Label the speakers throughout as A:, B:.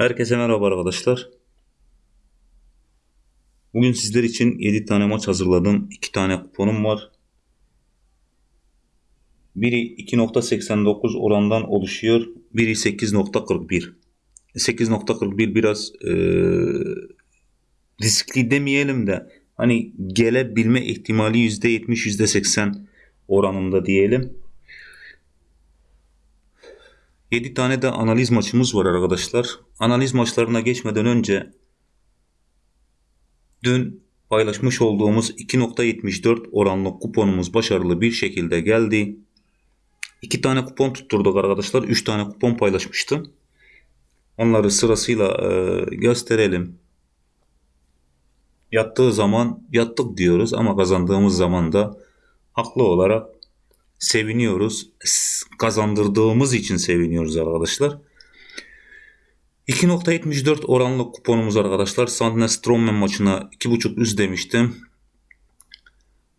A: Herkese merhaba arkadaşlar. Bugün sizler için 7 tane maç hazırladım. 2 tane kuponum var. Biri 2.89 orandan oluşuyor. Biri 8.41. 8.41 biraz e, riskli demeyelim de hani gelebilme ihtimali %70 %80 oranında diyelim. 7 tane de analiz maçımız var arkadaşlar. Analiz maçlarına geçmeden önce dün paylaşmış olduğumuz 2.74 oranlı kuponumuz başarılı bir şekilde geldi. 2 tane kupon tutturduk arkadaşlar. 3 tane kupon paylaşmıştım. Onları sırasıyla e, gösterelim. Yattığı zaman yattık diyoruz ama kazandığımız zaman da haklı olarak seviniyoruz. Kazandırdığımız için seviniyoruz arkadaşlar. 2.74 oranlı kuponumuz arkadaşlar. Sandnes Strommen maçına 2.5 üst demiştim.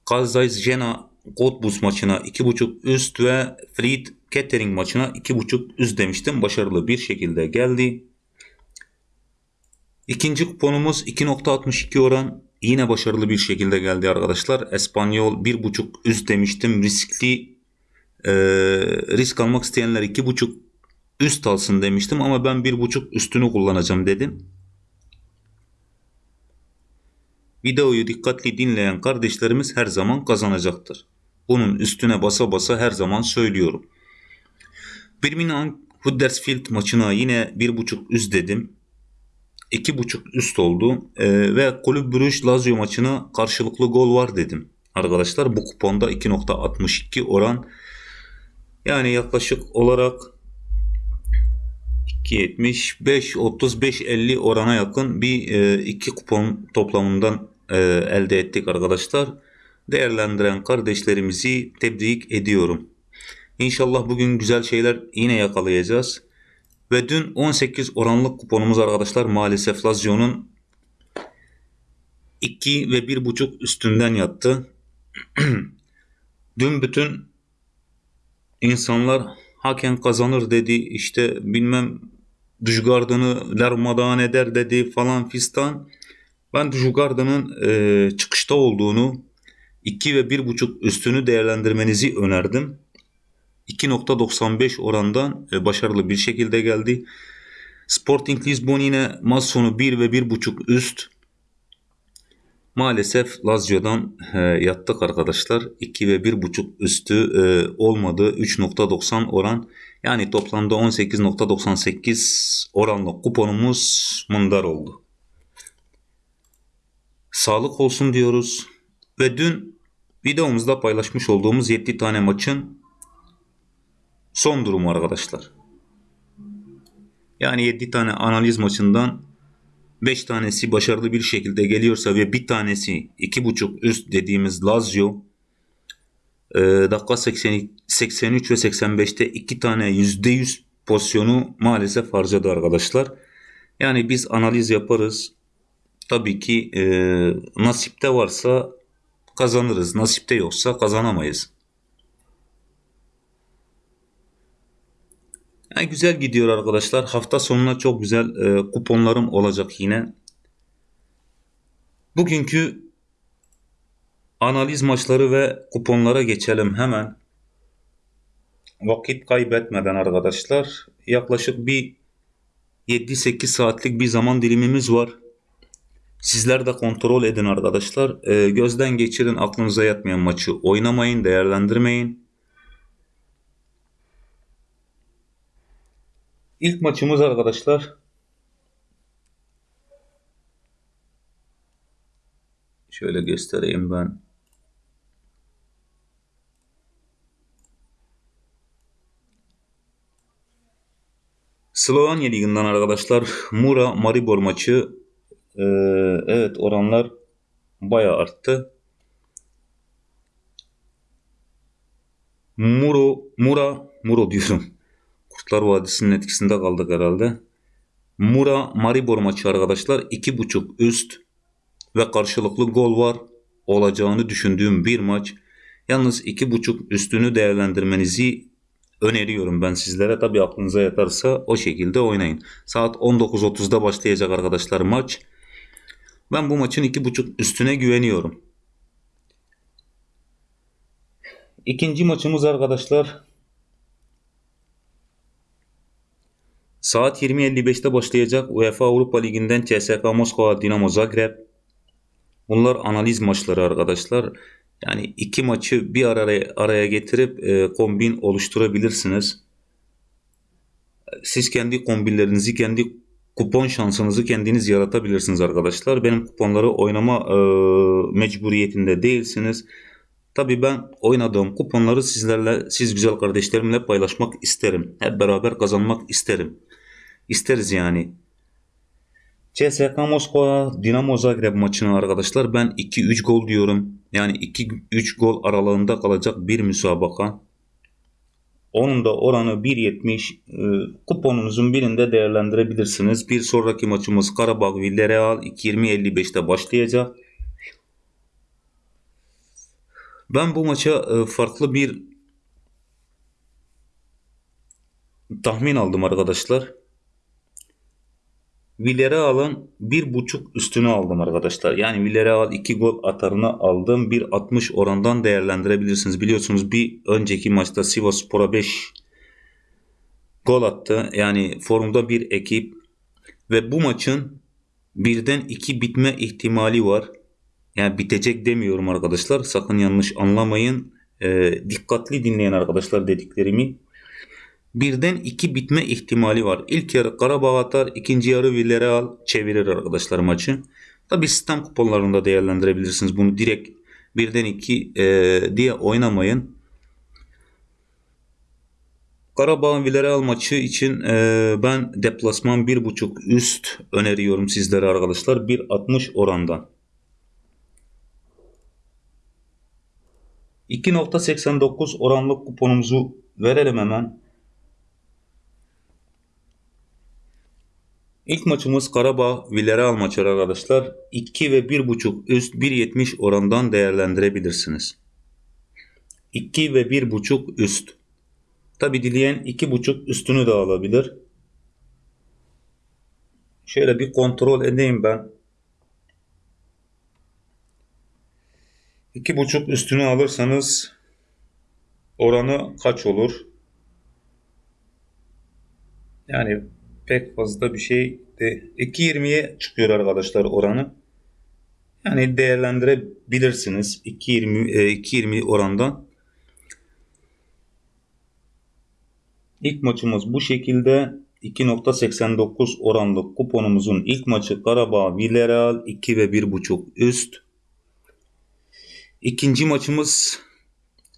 A: Kazayz Jena Godbus maçına 2.5 üst ve Fried Kettering maçına 2.5 üst demiştim. Başarılı bir şekilde geldi. İkinci kuponumuz 2.62 oran yine başarılı bir şekilde geldi arkadaşlar. Espanyol 1.5 üst demiştim. Riskli e, risk almak isteyenler 2.5 üst alsın demiştim ama ben 1.5 üstünü kullanacağım dedim. Videoyu dikkatli dinleyen kardeşlerimiz her zaman kazanacaktır. Bunun üstüne basa basa her zaman söylüyorum. Birmingham Huddersfield maçına yine 1.5 üst dedim. 2.5 üst oldu. Ee, ve Kulüp Brüj Lazio maçına karşılıklı gol var dedim. Arkadaşlar bu kuponda 2.62 oran. Yani yaklaşık olarak 2.75 35 50 orana yakın bir e, iki kupon toplamından e, elde ettik arkadaşlar. Değerlendiren kardeşlerimizi tebrik ediyorum. İnşallah bugün güzel şeyler yine yakalayacağız. Ve dün 18 oranlık kuponumuz arkadaşlar maalesef Lazio'nun 2 ve 1.5 üstünden yattı. dün bütün insanlar hakem kazanır dedi işte bilmem Dujgard'ını darmadağın eder dedi falan fistan. Ben Dujgard'ının e, çıkışta olduğunu 2 ve 1.5 üstünü değerlendirmenizi önerdim. 2.95 orandan e, başarılı bir şekilde geldi. Sporting Lisbon yine maç sonu 1 ve 1.5 üst. Maalesef Lazio'dan e, yattık arkadaşlar. 2 ve 1.5 üstü e, olmadı. 3.90 oran. Yani toplamda 18.98 oranlı kuponumuz mındar oldu. Sağlık olsun diyoruz. Ve dün videomuzda paylaşmış olduğumuz 7 tane maçın son durumu arkadaşlar. Yani 7 tane analiz maçından 5 tanesi başarılı bir şekilde geliyorsa ve bir tanesi 2.5 üst dediğimiz Lazio e, dakika 80, 83 ve 85'te 2 tane %100 pozisyonu maalesef harcadı arkadaşlar. Yani biz analiz yaparız. Tabii ki e, nasipte varsa kazanırız. Nasipte yoksa kazanamayız. Yani güzel gidiyor arkadaşlar. Hafta sonuna çok güzel e, kuponlarım olacak yine. Bugünkü analiz maçları ve kuponlara geçelim hemen. Vakit kaybetmeden arkadaşlar. Yaklaşık bir 7-8 saatlik bir zaman dilimimiz var. Sizler de kontrol edin arkadaşlar. E, gözden geçirin aklınıza yatmayan maçı oynamayın, değerlendirmeyin. İlk maçımız arkadaşlar. Şöyle göstereyim ben. Slovenya Ligi'nden arkadaşlar Mura Maribor maçı ee, evet oranlar bayağı arttı. Muro Mura Muro diyorum. Kurtlar Vadisi'nin etkisinde kaldık herhalde. Mura Maribor maçı arkadaşlar 2.5 üst ve karşılıklı gol var olacağını düşündüğüm bir maç. Yalnız 2.5 üstünü değerlendirmenizi öneriyorum ben sizlere. Tabi aklınıza yatarsa o şekilde oynayın. Saat 19.30'da başlayacak arkadaşlar maç. Ben bu maçın 2.5 üstüne güveniyorum. İkinci maçımız arkadaşlar saat 20.55'te başlayacak UEFA Avrupa Ligi'nden CSKA Moskova Dinamo Zagreb. Bunlar analiz maçları arkadaşlar. Yani iki maçı bir araya, araya getirip e, kombin oluşturabilirsiniz. Siz kendi kombinlerinizi, kendi kupon şansınızı kendiniz yaratabilirsiniz arkadaşlar. Benim kuponları oynama e, mecburiyetinde değilsiniz. Tabi ben oynadığım kuponları sizlerle, siz güzel kardeşlerimle paylaşmak isterim. Hep beraber kazanmak isterim. İsteriz yani. CSKA Moskova Dinamo Zagreb maçını arkadaşlar ben 2-3 gol diyorum. Yani 2-3 gol aralığında kalacak bir müsabaka. Onun da oranı 1.70 e, kuponunuzun birinde değerlendirebilirsiniz. Bir sonraki maçımız Karabağ Villarreal 2.20.55'te başlayacak. Ben bu maça e, farklı bir tahmin aldım arkadaşlar. Villarreal'ın bir buçuk üstünü aldım arkadaşlar. Yani Villarreal 2 gol atarını aldım. 1.60 orandan değerlendirebilirsiniz. Biliyorsunuz bir önceki maçta Sivasspor'a 5 gol attı. Yani formda bir ekip ve bu maçın birden 2 bitme ihtimali var. Yani bitecek demiyorum arkadaşlar. Sakın yanlış anlamayın. E, dikkatli dinleyin arkadaşlar dediklerimi. Birden iki bitme ihtimali var. İlk yarı Karabağ atar, ikinci yarı Villarreal çevirir arkadaşlar maçı. Tabi sistem kuponlarında değerlendirebilirsiniz. Bunu direkt birden iki e, diye oynamayın. Karabağ Villarreal maçı için e, ben deplasman 1.5 üst öneriyorum sizlere arkadaşlar. 1.60 orandan. 2.89 oranlık kuponumuzu verelim hemen. İlk maçımız Karabağ Villarreal maçı arkadaşlar. 2 ve 1.5 üst 1.70 orandan değerlendirebilirsiniz. 2 ve 1.5 üst. Tabi dileyen 2.5 üstünü de alabilir. Şöyle bir kontrol edeyim ben. 2.5 üstünü alırsanız oranı kaç olur? Yani pek fazla bir şey de 2.20'ye çıkıyor arkadaşlar oranı. Yani değerlendirebilirsiniz 2.20 2.20 e, orandan. İlk maçımız bu şekilde 2.89 oranlı kuponumuzun ilk maçı Karabağ Villarreal 2 ve 1.5 üst. İkinci maçımız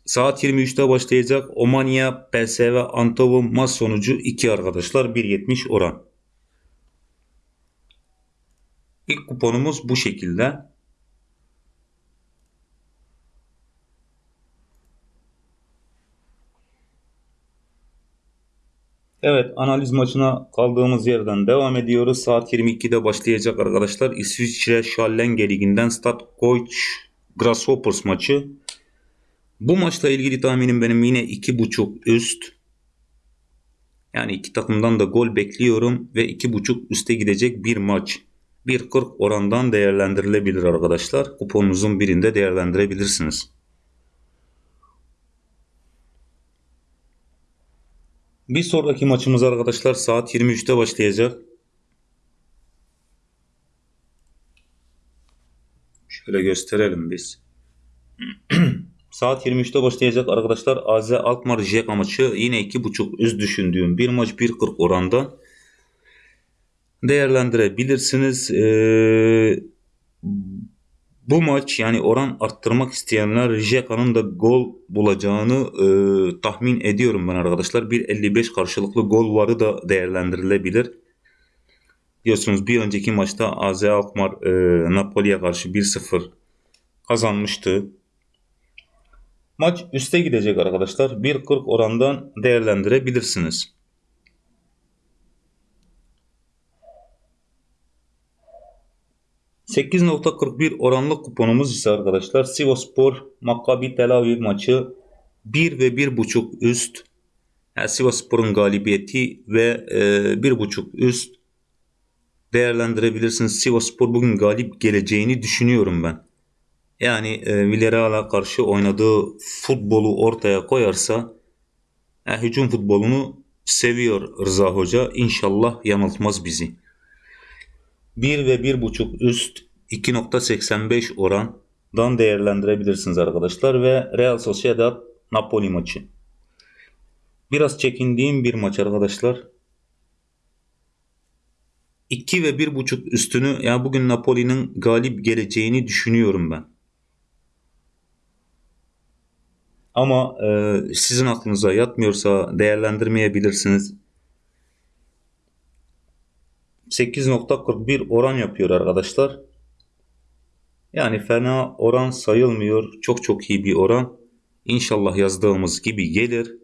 A: saat 23'te başlayacak Omania PSV Antovum maç sonucu 2 arkadaşlar 1.70 oran. İlk kuponumuz bu şekilde. Evet analiz maçına kaldığımız yerden devam ediyoruz. Saat 22'de başlayacak arkadaşlar. İsviçre Schallenge Ligi'nden Stad Koç Grasshoppers maçı. Bu maçla ilgili tahminim benim yine 2.5 üst. Yani iki takımdan da gol bekliyorum ve 2.5 üste gidecek bir maç. 1.40 orandan değerlendirilebilir arkadaşlar. Kuponunuzun birinde değerlendirebilirsiniz. Bir sonraki maçımız arkadaşlar saat 23'te başlayacak. Şöyle gösterelim biz. Saat 23'te başlayacak arkadaşlar. AZ Alkmaar Jeka maçı yine 2.5 üst düşündüğüm bir maç 1.40 oranda değerlendirebilirsiniz. Ee, bu maç yani oran arttırmak isteyenler Jeka'nın da gol bulacağını e, tahmin ediyorum ben arkadaşlar. 1.55 karşılıklı gol varı da değerlendirilebilir. Biliyorsunuz bir önceki maçta AZ Alkmaar e, Napoli'ye karşı 1-0 kazanmıştı. Maç üste gidecek arkadaşlar. 1.40 orandan değerlendirebilirsiniz. %8.41 oranlı kuponumuz ise arkadaşlar Sivaspor Maccabi Tel Aviv maçı 1 ve 1.5 üst Yani Sivasspor'un galibiyeti ve e, bir buçuk üst değerlendirebilirsiniz. Sivasspor bugün galip geleceğini düşünüyorum ben. Yani e, Villarreal'a karşı oynadığı futbolu ortaya koyarsa e, hücum futbolunu seviyor Rıza Hoca. İnşallah yanıltmaz bizi. 1 ve 1.5 üst 2.85 orandan değerlendirebilirsiniz arkadaşlar. Ve Real Sociedad Napoli maçı. Biraz çekindiğim bir maç arkadaşlar. 2 ve 1.5 üstünü yani bugün Napoli'nin galip geleceğini düşünüyorum ben. Ama e, sizin aklınıza yatmıyorsa değerlendirmeyebilirsiniz. 8.41 oran yapıyor arkadaşlar. Yani fena oran sayılmıyor. Çok çok iyi bir oran. İnşallah yazdığımız gibi gelir.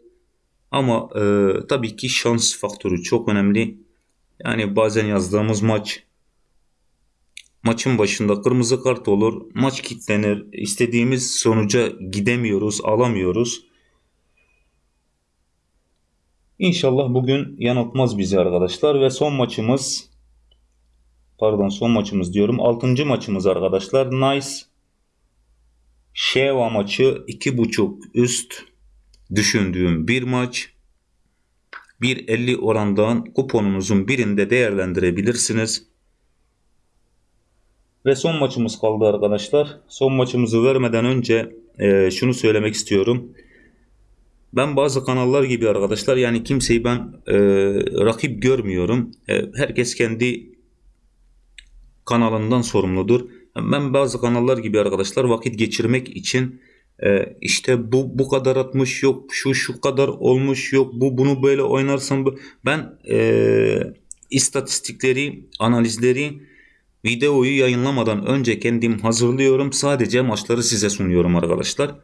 A: Ama e, tabii ki şans faktörü çok önemli. Yani bazen yazdığımız maç maçın başında kırmızı kart olur. Maç kilitlenir. İstediğimiz sonuca gidemiyoruz, alamıyoruz. İnşallah bugün yanıltmaz bizi arkadaşlar ve son maçımız pardon son maçımız diyorum. 6. maçımız arkadaşlar. Nice Şeva maçı 2.5 üst düşündüğüm bir maç. 1.50 orandan kuponunuzun birinde değerlendirebilirsiniz. Ve son maçımız kaldı arkadaşlar. Son maçımızı vermeden önce e, şunu söylemek istiyorum. Ben bazı kanallar gibi arkadaşlar yani kimseyi ben e, rakip görmüyorum. E, herkes kendi kanalından sorumludur. Ben bazı kanallar gibi arkadaşlar vakit geçirmek için e, işte bu bu kadar atmış yok şu şu kadar olmuş yok bu bunu böyle oynarsam ben e, istatistikleri analizleri videoyu yayınlamadan önce kendim hazırlıyorum sadece maçları size sunuyorum arkadaşlar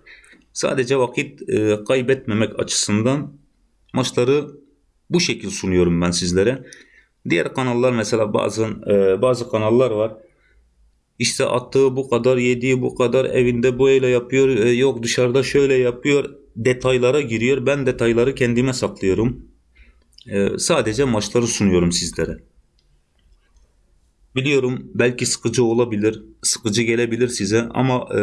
A: sadece vakit e, kaybetmemek açısından maçları bu şekil sunuyorum ben sizlere diğer kanallar mesela bazı e, bazı kanallar var işte attığı bu kadar, yediği bu kadar, evinde böyle yapıyor, e, yok dışarıda şöyle yapıyor. Detaylara giriyor. Ben detayları kendime saklıyorum. E, sadece maçları sunuyorum sizlere. Biliyorum belki sıkıcı olabilir, sıkıcı gelebilir size ama e,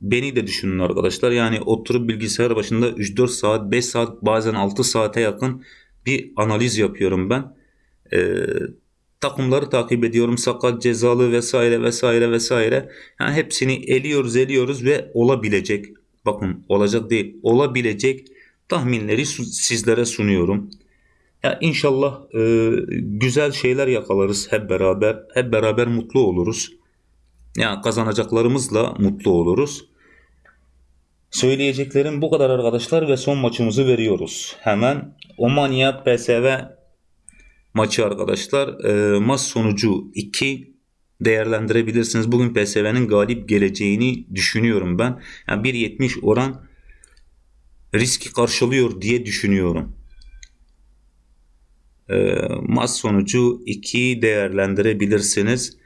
A: beni de düşünün arkadaşlar. Yani oturup bilgisayar başında 3-4 saat, 5 saat, bazen 6 saate yakın bir analiz yapıyorum ben. E, takımları takip ediyorum. Sakat, cezalı vesaire vesaire vesaire. Yani hepsini eliyoruz eliyoruz ve olabilecek. Bakın olacak değil. Olabilecek tahminleri sizlere sunuyorum. Ya inşallah e, güzel şeyler yakalarız hep beraber. Hep beraber mutlu oluruz. Ya yani kazanacaklarımızla mutlu oluruz. Söyleyeceklerim bu kadar arkadaşlar ve son maçımızı veriyoruz. Hemen Omania PSV maçı arkadaşlar. E, maç sonucu 2 değerlendirebilirsiniz. Bugün PSV'nin galip geleceğini düşünüyorum ben. Yani 1.70 oran riski karşılıyor diye düşünüyorum. E, maç sonucu 2 değerlendirebilirsiniz.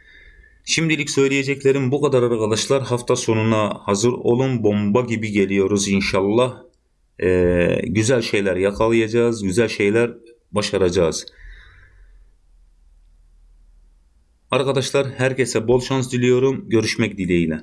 A: Şimdilik söyleyeceklerim bu kadar arkadaşlar. Hafta sonuna hazır olun. Bomba gibi geliyoruz inşallah. Ee, güzel şeyler yakalayacağız. Güzel şeyler başaracağız. Arkadaşlar herkese bol şans diliyorum. Görüşmek dileğiyle.